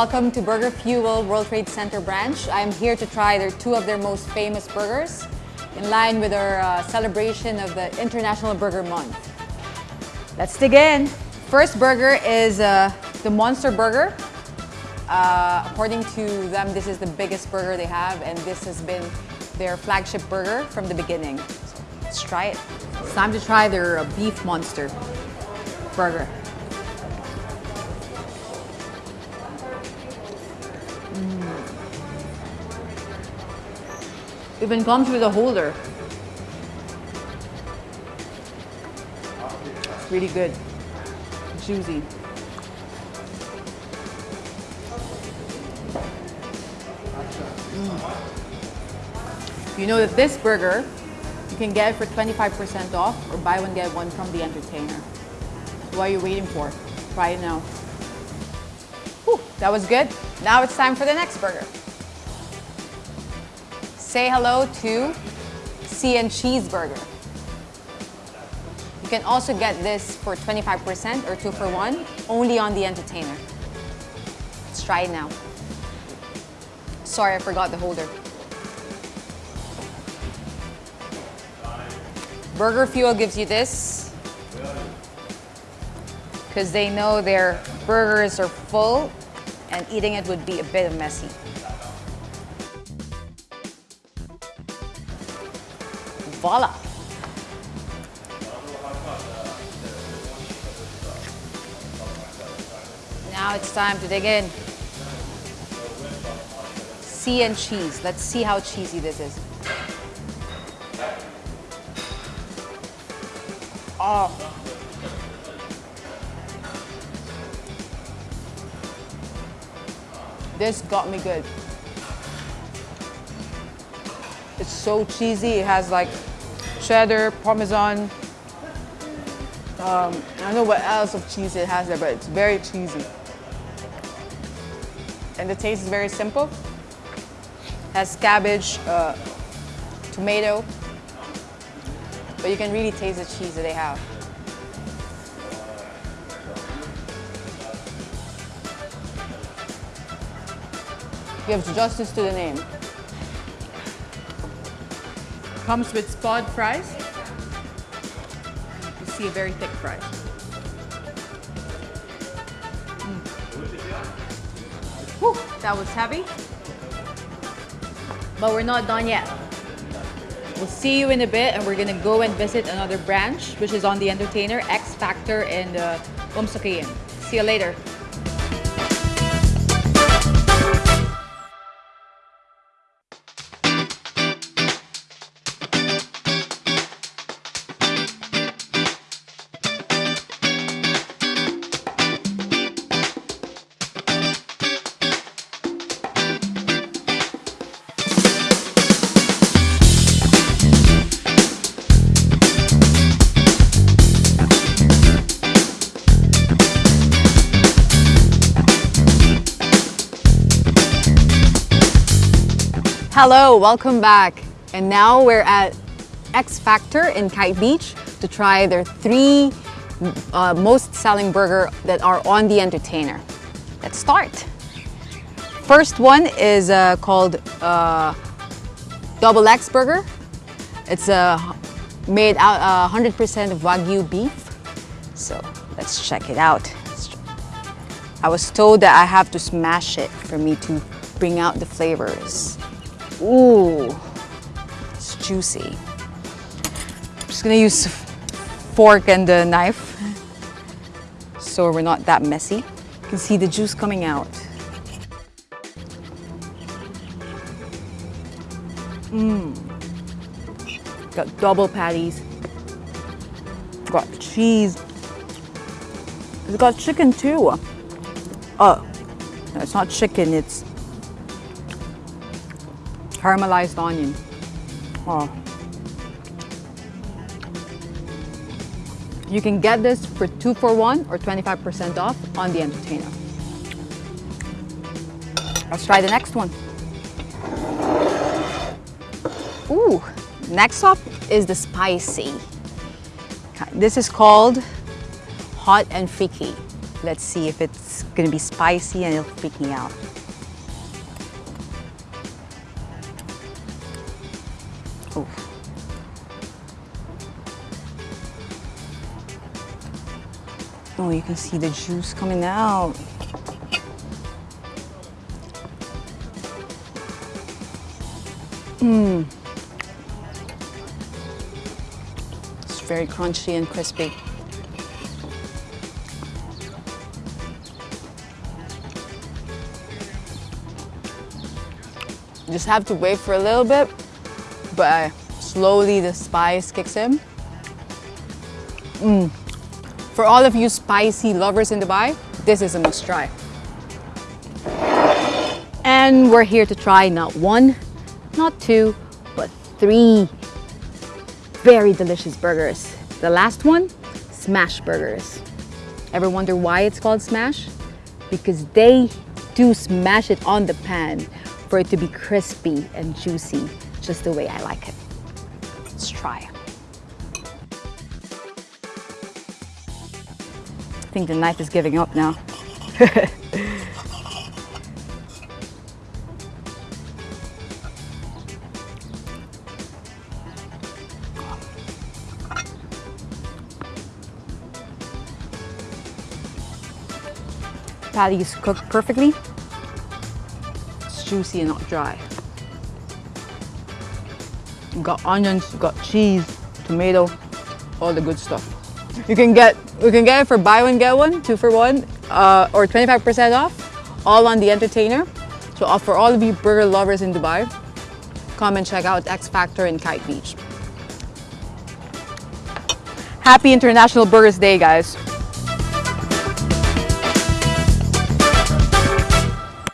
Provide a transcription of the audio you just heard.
Welcome to Burger Fuel World Trade Center branch. I'm here to try their two of their most famous burgers in line with our uh, celebration of the International Burger Month. Let's dig in. First burger is uh, the Monster Burger. Uh, according to them, this is the biggest burger they have and this has been their flagship burger from the beginning. So let's try it. It's time to try their uh, Beef Monster burger. Even comes with a holder. Really good. Juicy. Mm. You know that this burger, you can get it for 25% off or buy one get one from the entertainer. What are you waiting for? Try it now. Whew, that was good. Now it's time for the next burger. Say hello to and Cheeseburger. You can also get this for 25% or two for one, only on the entertainer. Let's try it now. Sorry, I forgot the holder. Burger Fuel gives you this because they know their burgers are full and eating it would be a bit messy. Voila! Now it's time to dig in. Sea and cheese. Let's see how cheesy this is. Oh. This got me good. It's so cheesy. It has like cheddar, parmesan. Um, I don't know what else of cheese it has there, but it's very cheesy. And the taste is very simple. It Has cabbage, uh, tomato, but you can really taste the cheese that they have. Gives justice to the name. Comes with spud fries. You see a very thick fry. Mm. Whew, that was heavy. But we're not done yet. We'll see you in a bit and we're gonna go and visit another branch which is on the Entertainer, X Factor and uh, Umsakayan. See you later. Hello, welcome back. And now we're at X Factor in Kite Beach to try their three uh, most selling burger that are on the entertainer. Let's start. First one is uh, called uh, Double X Burger. It's uh, made out 100% uh, of Wagyu beef. So let's check it out. I was told that I have to smash it for me to bring out the flavors. Ooh, it's juicy. I'm just gonna use fork and a knife so we're not that messy. You can see the juice coming out. Mmm. Got double patties. Got cheese. It's got chicken too. Oh, no, it's not chicken, it's caramelized onion. Oh. You can get this for two for one or 25% off on the entertainer. Let's try the next one. Ooh, next up is the spicy. This is called hot and freaky. Let's see if it's gonna be spicy and it'll freak me out. Oof. Oh, you can see the juice coming out. Mmm. It's very crunchy and crispy. You just have to wait for a little bit, but slowly the spice kicks in. Mmm. For all of you spicy lovers in Dubai, this is a must try. And we're here to try not one, not two, but three very delicious burgers. The last one, Smash Burgers. Ever wonder why it's called Smash? Because they do smash it on the pan for it to be crispy and juicy, just the way I like it. Let's try. I think the knife is giving up now. Patty is cooked perfectly. Juicy and not dry. You got onions, you got cheese, tomato, all the good stuff. You can get we can get it for buy one get one, two for one, uh, or 25% off, all on the entertainer. So for all of you burger lovers in Dubai, come and check out X Factor in Kite Beach. Happy International Burgers Day, guys.